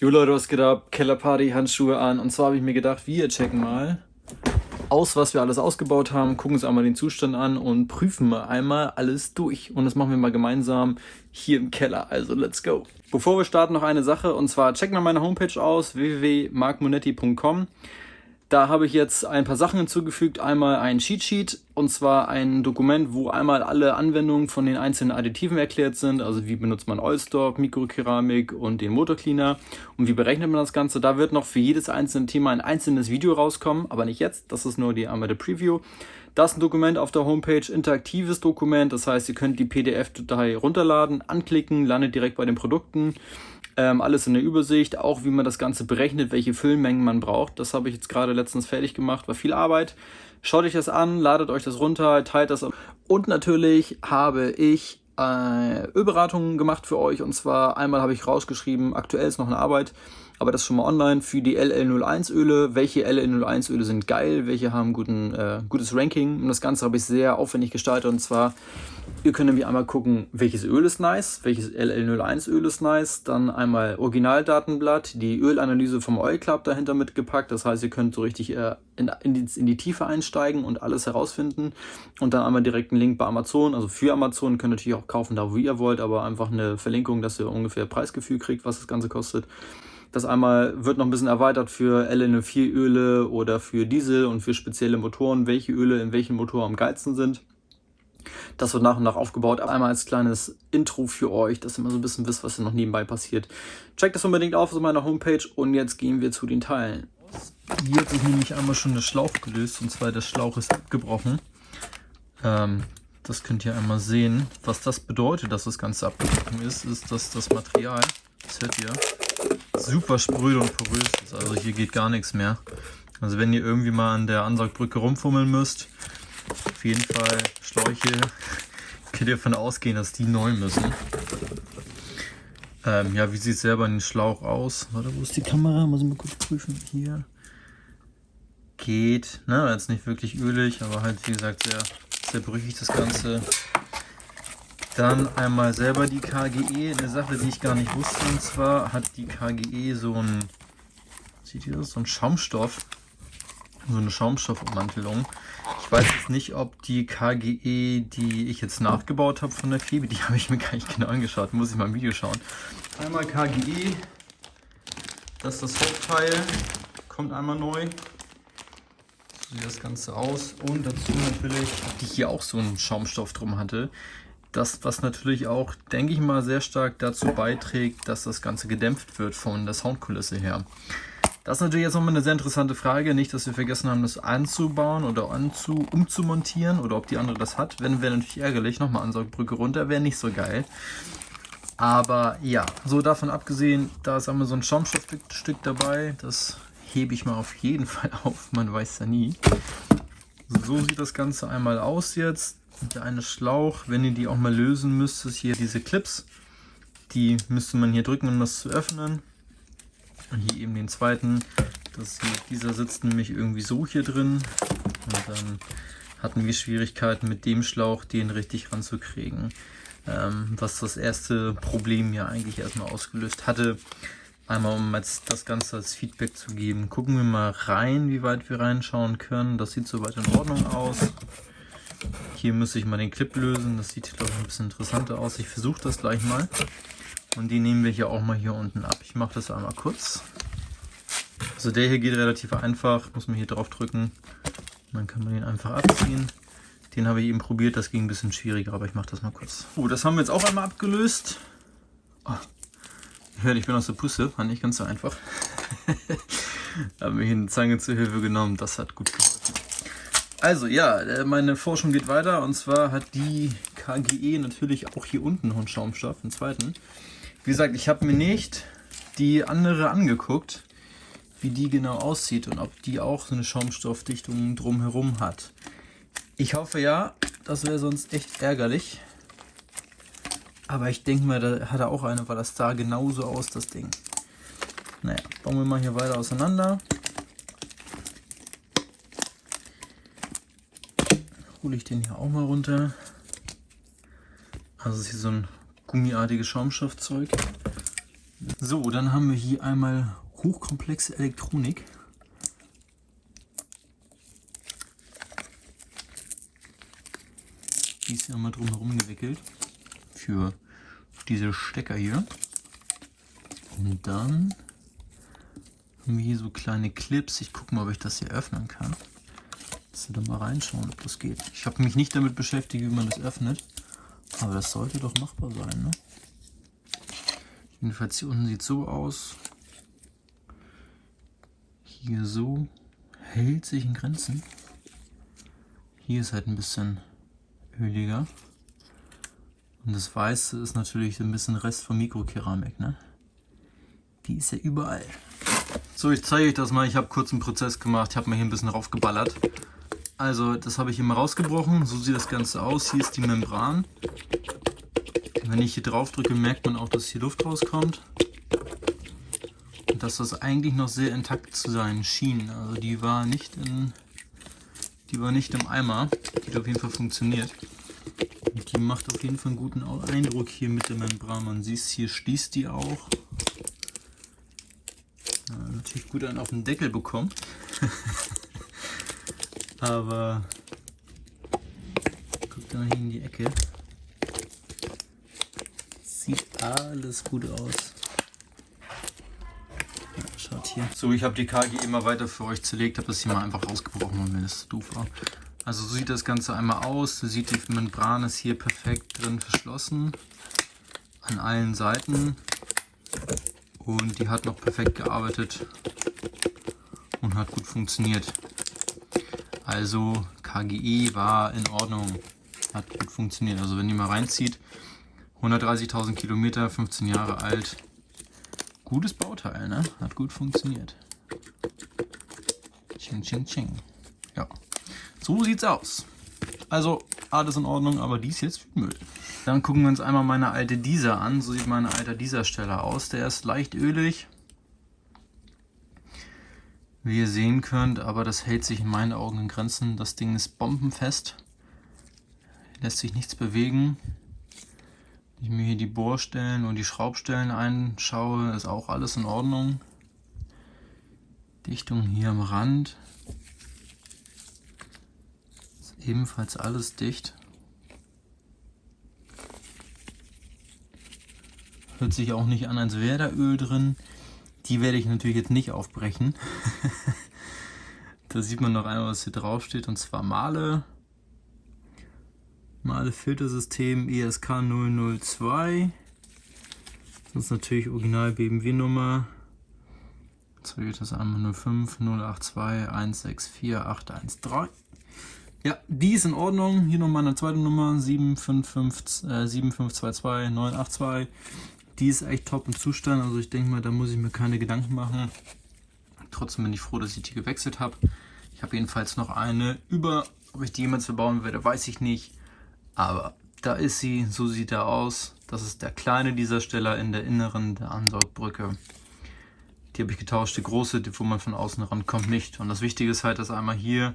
Jo Leute, was geht ab? Kellerparty, Handschuhe an. Und zwar habe ich mir gedacht, wir checken mal aus, was wir alles ausgebaut haben, gucken uns einmal den Zustand an und prüfen mal einmal alles durch. Und das machen wir mal gemeinsam hier im Keller. Also let's go. Bevor wir starten, noch eine Sache. Und zwar check mal meine Homepage aus, www.markmonetti.com. Da habe ich jetzt ein paar Sachen hinzugefügt. Einmal ein Cheat Sheet und zwar ein Dokument, wo einmal alle Anwendungen von den einzelnen Additiven erklärt sind. Also wie benutzt man Oilstock, Mikrokeramik und den Motorcleaner und wie berechnet man das Ganze. Da wird noch für jedes einzelne Thema ein einzelnes Video rauskommen, aber nicht jetzt. Das ist nur die einmal der Preview. Das ist ein Dokument auf der Homepage, interaktives Dokument. Das heißt, ihr könnt die PDF-Datei runterladen, anklicken, landet direkt bei den Produkten. Ähm, alles in der Übersicht, auch wie man das Ganze berechnet, welche Füllmengen man braucht. Das habe ich jetzt gerade letztens fertig gemacht, war viel Arbeit. Schaut euch das an, ladet euch das runter, teilt das. Und natürlich habe ich äh, Ölberatungen gemacht für euch. Und zwar einmal habe ich rausgeschrieben, aktuell ist noch eine Arbeit, aber das schon mal online für die LL01 Öle. Welche LL01 Öle sind geil, welche haben guten, äh, gutes Ranking. Und das Ganze habe ich sehr aufwendig gestaltet. Und zwar, ihr könnt nämlich einmal gucken, welches Öl ist nice, welches LL01 Öl ist nice. Dann einmal Originaldatenblatt, die Ölanalyse vom Oil Club dahinter mitgepackt. Das heißt, ihr könnt so richtig äh, in, in, die, in die Tiefe einsteigen und alles herausfinden. Und dann einmal direkt einen Link bei Amazon. Also für Amazon könnt ihr natürlich auch kaufen, da wo ihr wollt, aber einfach eine Verlinkung, dass ihr ungefähr Preisgefühl kriegt, was das Ganze kostet. Das einmal wird noch ein bisschen erweitert für LN4-Öle oder für Diesel und für spezielle Motoren, welche Öle in welchen Motor am geilsten sind. Das wird nach und nach aufgebaut. Einmal als kleines Intro für euch, dass ihr mal so ein bisschen wisst, was hier noch nebenbei passiert. Checkt das unbedingt auf auf meiner Homepage und jetzt gehen wir zu den Teilen. Hier hat sich nämlich einmal schon der Schlauch gelöst und zwar der Schlauch ist abgebrochen. Ähm, das könnt ihr einmal sehen. Was das bedeutet, dass das Ganze abgebrochen ist, ist, dass das Material, das hört ihr, super spröde und porös ist. Also hier geht gar nichts mehr. Also wenn ihr irgendwie mal an der Ansaugbrücke rumfummeln müsst, auf jeden Fall Schläuche, könnt ihr davon ausgehen, dass die neu müssen. Ähm, ja, wie sieht es selber in den Schlauch aus? Warte, wo ist die Kamera? Muss ich mal kurz prüfen. Hier. Geht. Ne, jetzt nicht wirklich ölig, aber halt wie gesagt sehr, sehr brüchig das Ganze. Dann einmal selber die KGE, eine Sache, die ich gar nicht wusste. Und zwar hat die KGE so ein, sieht ihr das, so ein Schaumstoff, so eine Schaumstoffummantelung. Ich weiß jetzt nicht, ob die KGE, die ich jetzt nachgebaut habe von der Febe, die habe ich mir gar nicht genau angeschaut, muss ich mal im Video schauen. Einmal KGE, das ist das Hauptteil, kommt einmal neu. So sieht das Ganze aus. Und dazu natürlich, die hier auch so einen Schaumstoff drum hatte, das, was natürlich auch, denke ich mal, sehr stark dazu beiträgt, dass das Ganze gedämpft wird von der Soundkulisse her. Das ist natürlich jetzt nochmal eine sehr interessante Frage. Nicht, dass wir vergessen haben, das anzubauen oder anzu, umzumontieren oder ob die andere das hat. Wenn, wäre natürlich ärgerlich. Nochmal Ansaugbrücke runter, wäre nicht so geil. Aber ja, so davon abgesehen, da ist einmal so ein Schaumstoffstück dabei. Das hebe ich mal auf jeden Fall auf. Man weiß ja nie. So sieht das Ganze einmal aus jetzt der eine Schlauch, wenn ihr die auch mal lösen müsst, ist hier diese Clips. Die müsste man hier drücken, um das zu öffnen. Und hier eben den zweiten. Das dieser sitzt nämlich irgendwie so hier drin. Und dann hatten wir Schwierigkeiten mit dem Schlauch, den richtig ranzukriegen. Ähm, was das erste Problem ja eigentlich erstmal ausgelöst hatte. Einmal um jetzt das Ganze als Feedback zu geben. Gucken wir mal rein, wie weit wir reinschauen können. Das sieht soweit in Ordnung aus. Hier müsste ich mal den Clip lösen. Das sieht, glaube ich, ein bisschen interessanter aus. Ich versuche das gleich mal. Und die nehmen wir hier auch mal hier unten ab. Ich mache das einmal kurz. Also der hier geht relativ einfach. Muss man hier drauf drücken. Dann kann man den einfach abziehen. Den habe ich eben probiert. Das ging ein bisschen schwieriger, aber ich mache das mal kurz. Oh, das haben wir jetzt auch einmal abgelöst. Oh. Hört, ich bin aus der Puste. War nicht ganz so einfach. haben wir hier eine Zange zur Hilfe genommen. Das hat gut geholfen. Also ja, äh, meine Forschung geht weiter und zwar hat die KGE natürlich auch hier unten noch einen Schaumstoff, einen zweiten. Wie gesagt, ich habe mir nicht die andere angeguckt, wie die genau aussieht und ob die auch so eine Schaumstoffdichtung drumherum hat. Ich hoffe ja, das wäre sonst echt ärgerlich. Aber ich denke mal, da hat er auch eine, weil das sah genauso aus, das Ding. Naja, bauen wir mal hier weiter auseinander. hole ich den hier auch mal runter. Also ist hier so ein gummiartiges Schaumstoffzeug. So, dann haben wir hier einmal hochkomplexe Elektronik. Die ist ja mal drumherum gewickelt für diese Stecker hier. Und dann haben wir hier so kleine Clips. Ich gucke mal, ob ich das hier öffnen kann. Wir da mal reinschauen, ob das geht. Ich habe mich nicht damit beschäftigt, wie man das öffnet. Aber das sollte doch machbar sein, ne? Jedenfalls hier unten sieht so aus. Hier so. Hält sich in Grenzen. Hier ist halt ein bisschen öliger. Und das Weiße ist natürlich ein bisschen Rest von Mikrokeramik, ne? Die ist ja überall. So, ich zeige euch das mal. Ich habe kurz einen Prozess gemacht. Ich habe mal hier ein bisschen raufgeballert. Also, das habe ich hier mal rausgebrochen. So sieht das Ganze aus. Hier ist die Membran. Wenn ich hier drauf drücke, merkt man auch, dass hier Luft rauskommt. Und dass das eigentlich noch sehr intakt zu sein schien. Also die war nicht in, die war nicht im Eimer. Die hat auf jeden Fall funktioniert. Die macht auf jeden Fall einen guten Eindruck hier mit der Membran. Man sieht es, hier schließt die auch. Ja, natürlich gut einen auf den Deckel bekommen. Aber guckt mal hier in die Ecke. Sieht alles gut aus. Ja, schaut hier. So, ich habe die KG immer weiter für euch zerlegt, habe das hier mal einfach rausgebrochen, weil mir das doof war. Also so sieht das Ganze einmal aus. Du siehst, die Membran ist hier perfekt drin verschlossen. An allen Seiten. Und die hat noch perfekt gearbeitet und hat gut funktioniert. Also KGE war in Ordnung, hat gut funktioniert. Also wenn ihr mal reinzieht, 130.000 Kilometer, 15 Jahre alt. Gutes Bauteil, ne? Hat gut funktioniert. Ching, ching, ching. So sieht's aus. Also alles in Ordnung, aber dies jetzt für Müll. Dann gucken wir uns einmal meine alte Dieser an. So sieht meine alte Dieser-Steller aus. Der ist leicht ölig. Wie ihr sehen könnt, aber das hält sich in meinen Augen in Grenzen. Das Ding ist bombenfest. Lässt sich nichts bewegen. Wenn ich mir hier die Bohrstellen und die Schraubstellen einschaue, ist auch alles in Ordnung. Dichtung hier am Rand. Ebenfalls alles dicht. Hört sich auch nicht an, als wäre da Öl drin. Die werde ich natürlich jetzt nicht aufbrechen. da sieht man noch einmal, was hier drauf steht, und zwar Male. Male Filtersystem ESK 002. Das ist natürlich Original BMW Nummer. Das einmal 05 082 164 813. Ja, die ist in Ordnung. Hier noch meine zweite Nummer 755, äh, 7522 982. Die ist echt top im Zustand. Also ich denke mal, da muss ich mir keine Gedanken machen. Trotzdem bin ich froh, dass ich die gewechselt habe. Ich habe jedenfalls noch eine über. Ob ich die jemals verbauen werde, weiß ich nicht. Aber da ist sie, so sieht er aus. Das ist der kleine dieser Steller in der inneren der Ansaugbrücke. Die habe ich getauscht, die große, die, wo man von außen rankommt, nicht. Und das Wichtige ist halt, dass einmal hier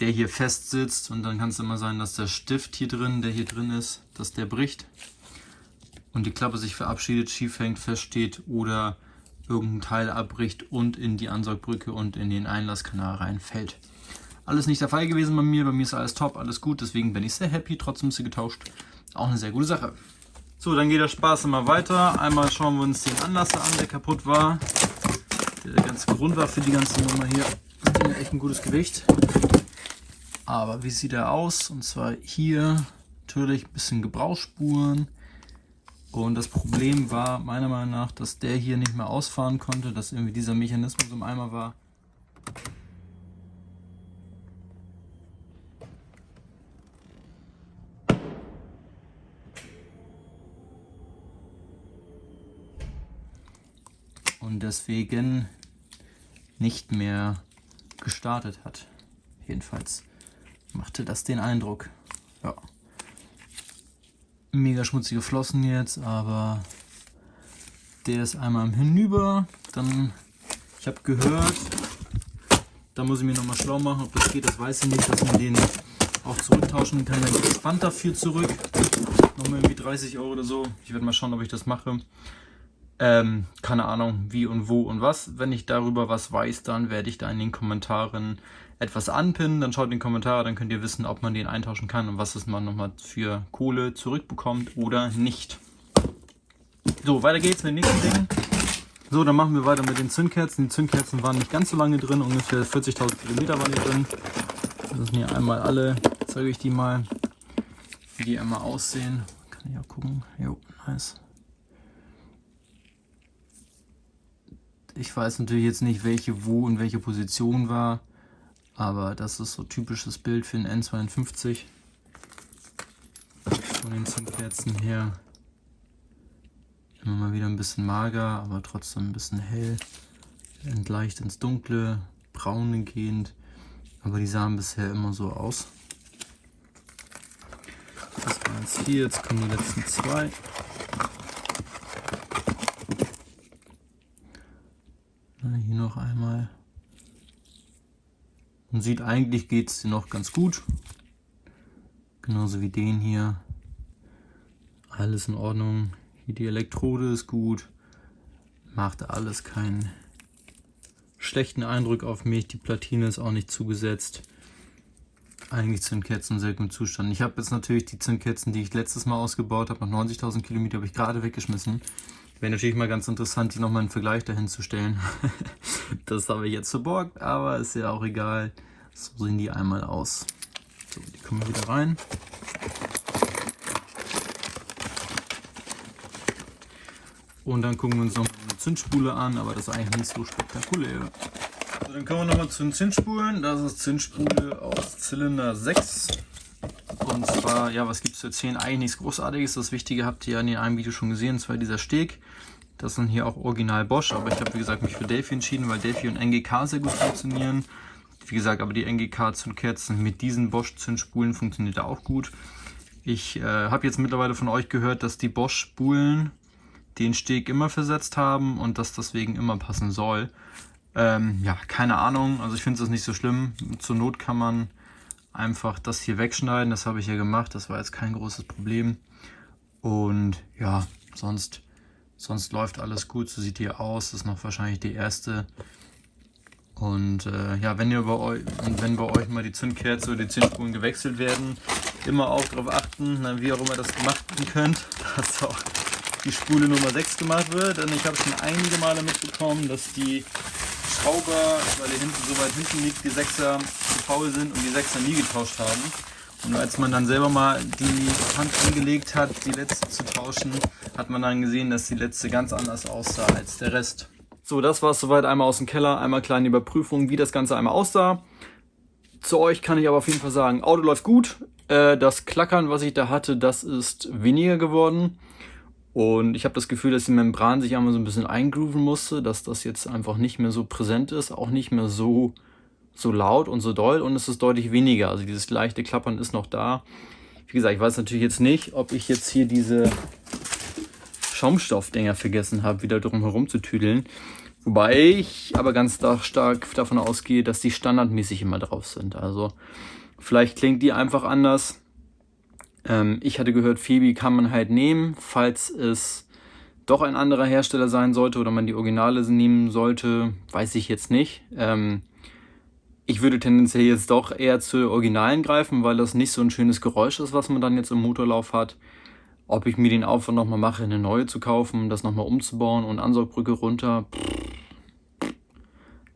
der hier fest sitzt und dann kann es immer sein, dass der Stift hier drin, der hier drin ist, dass der bricht und die Klappe sich verabschiedet, schief hängt, feststeht oder irgendein Teil abbricht und in die Ansaugbrücke und in den Einlasskanal reinfällt. Alles nicht der Fall gewesen bei mir. Bei mir ist alles top, alles gut. Deswegen bin ich sehr happy. Trotzdem ist sie getauscht. Auch eine sehr gute Sache. So, dann geht der Spaß immer weiter. Einmal schauen wir uns den Anlasser an, der kaputt war. Der der ganze Grund war für die ganze Nummer hier. Das hat echt ein gutes Gewicht. Aber wie sieht er aus? Und zwar hier natürlich ein bisschen Gebrauchsspuren. Und das Problem war meiner Meinung nach, dass der hier nicht mehr ausfahren konnte, dass irgendwie dieser Mechanismus im Eimer war. und deswegen nicht mehr gestartet hat. Jedenfalls machte das den Eindruck. Ja. Mega schmutzige Flossen jetzt, aber der ist einmal hinüber. Dann, ich habe gehört, da muss ich mir nochmal schlau machen, ob das geht, das weiß ich nicht, dass man den auch zurücktauschen kann. Dann Pfand dafür zurück. Nochmal irgendwie 30 Euro oder so. Ich werde mal schauen, ob ich das mache. Ähm, keine Ahnung, wie und wo und was. Wenn ich darüber was weiß, dann werde ich da in den Kommentaren etwas anpinnen. Dann schaut in die Kommentare, dann könnt ihr wissen, ob man den eintauschen kann und was es man nochmal für Kohle zurückbekommt oder nicht. So, weiter geht's mit dem nächsten Ding. So, dann machen wir weiter mit den Zündkerzen. Die Zündkerzen waren nicht ganz so lange drin, ungefähr 40.000 Kilometer waren die drin. Das sind hier einmal alle, zeige ich die mal, wie die einmal aussehen. Kann ich auch gucken. Jo, nice. Ich weiß natürlich jetzt nicht, welche wo und welche Position war, aber das ist so typisches Bild für einen N52. Von den Zündkerzen her. Immer mal wieder ein bisschen mager, aber trotzdem ein bisschen hell. Leicht ins Dunkle, braun gehend. Aber die sahen bisher immer so aus. Das waren jetzt hier, jetzt kommen die letzten zwei. Hier noch einmal. Man sieht, eigentlich geht es noch ganz gut. Genauso wie den hier. Alles in Ordnung. Hier die Elektrode ist gut. Macht alles keinen schlechten Eindruck auf mich. Die Platine ist auch nicht zugesetzt. Eigentlich Zündkerzen in sehr gutem Zustand. Ich habe jetzt natürlich die Zündkerzen, die ich letztes Mal ausgebaut habe, nach 90.000 Kilometer, habe ich gerade weggeschmissen. Wäre natürlich mal ganz interessant, die nochmal einen Vergleich dahin zu stellen. das habe ich jetzt verborgt, aber ist ja auch egal. So sehen die einmal aus. So, die kommen wieder rein. Und dann gucken wir uns noch eine Zündspule an, aber das ist eigentlich nicht so spektakulär. So, dann kommen wir nochmal zu den Zündspulen. Das ist Zündspule aus Zylinder 6. Und zwar, ja, was gibt es zu erzählen? Eigentlich nichts Großartiges. Das Wichtige habt ihr ja in einem Video schon gesehen, und zwar dieser Steg. Das sind hier auch original Bosch, aber ich habe wie gesagt mich für Delphi entschieden, weil Delphi und NGK sehr gut funktionieren. Wie gesagt, aber die NGK-Zündkerzen mit diesen Bosch-Zündspulen funktioniert auch gut. Ich äh, habe jetzt mittlerweile von euch gehört, dass die Bosch-Spulen den Steg immer versetzt haben und dass deswegen immer passen soll. Ähm, ja, keine Ahnung, also ich finde es nicht so schlimm. Zur Not kann man einfach das hier wegschneiden, das habe ich ja gemacht, das war jetzt kein großes Problem. Und ja, sonst, sonst läuft alles gut, so sieht die aus, das ist noch wahrscheinlich die erste. Und äh, ja, wenn ihr bei euch wenn bei euch mal die Zündkerze oder die Zündspulen gewechselt werden, immer auch darauf achten, na, wie auch immer das gemacht werden könnt, dass auch die Spule Nummer 6 gemacht wird. Denn ich habe schon einige Male mitbekommen, dass die Schrauber, weil der hinten so weit hinten liegt, die 6er zu faul sind und die 6er nie getauscht haben. Und als man dann selber mal die Hand angelegt hat, die letzte zu tauschen, hat man dann gesehen, dass die letzte ganz anders aussah als der Rest. So, das war es soweit einmal aus dem Keller, einmal kleine Überprüfung, wie das Ganze einmal aussah. Zu euch kann ich aber auf jeden Fall sagen, Auto läuft gut. Äh, das Klackern, was ich da hatte, das ist weniger geworden. Und ich habe das Gefühl, dass die Membran sich einmal so ein bisschen eingrooven musste, dass das jetzt einfach nicht mehr so präsent ist, auch nicht mehr so, so laut und so doll und es ist deutlich weniger. Also dieses leichte Klappern ist noch da. Wie gesagt, ich weiß natürlich jetzt nicht, ob ich jetzt hier diese Schaumstoffdinger vergessen habe, wieder drum herum zu tüdeln. Wobei ich aber ganz stark davon ausgehe, dass die standardmäßig immer drauf sind. Also vielleicht klingt die einfach anders. Ähm, ich hatte gehört, Phoebe kann man halt nehmen, falls es doch ein anderer Hersteller sein sollte oder man die Originale nehmen sollte, weiß ich jetzt nicht. Ähm, ich würde tendenziell jetzt doch eher zu Originalen greifen, weil das nicht so ein schönes Geräusch ist, was man dann jetzt im Motorlauf hat. Ob ich mir den Aufwand nochmal mache, eine neue zu kaufen, das nochmal umzubauen und Ansaugbrücke runter, pff,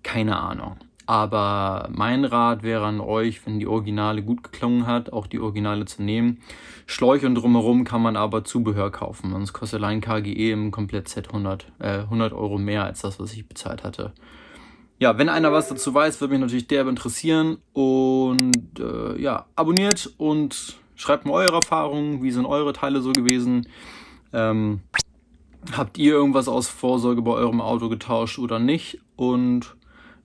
keine Ahnung. Aber mein Rat wäre an euch, wenn die Originale gut geklungen hat, auch die Originale zu nehmen. Schläuche und drumherum kann man aber Zubehör kaufen. Sonst kostet allein KGE im Komplett-Set 100, äh, 100 Euro mehr als das, was ich bezahlt hatte. Ja, wenn einer was dazu weiß, würde mich natürlich derbe interessieren. Und äh, ja, abonniert und schreibt mir eure Erfahrungen. Wie sind eure Teile so gewesen? Ähm, habt ihr irgendwas aus Vorsorge bei eurem Auto getauscht oder nicht? Und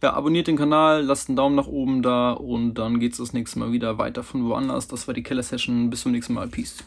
ja, abonniert den Kanal, lasst einen Daumen nach oben da und dann geht's das nächste Mal wieder weiter von woanders. Das war die Keller Session. Bis zum nächsten Mal. Peace.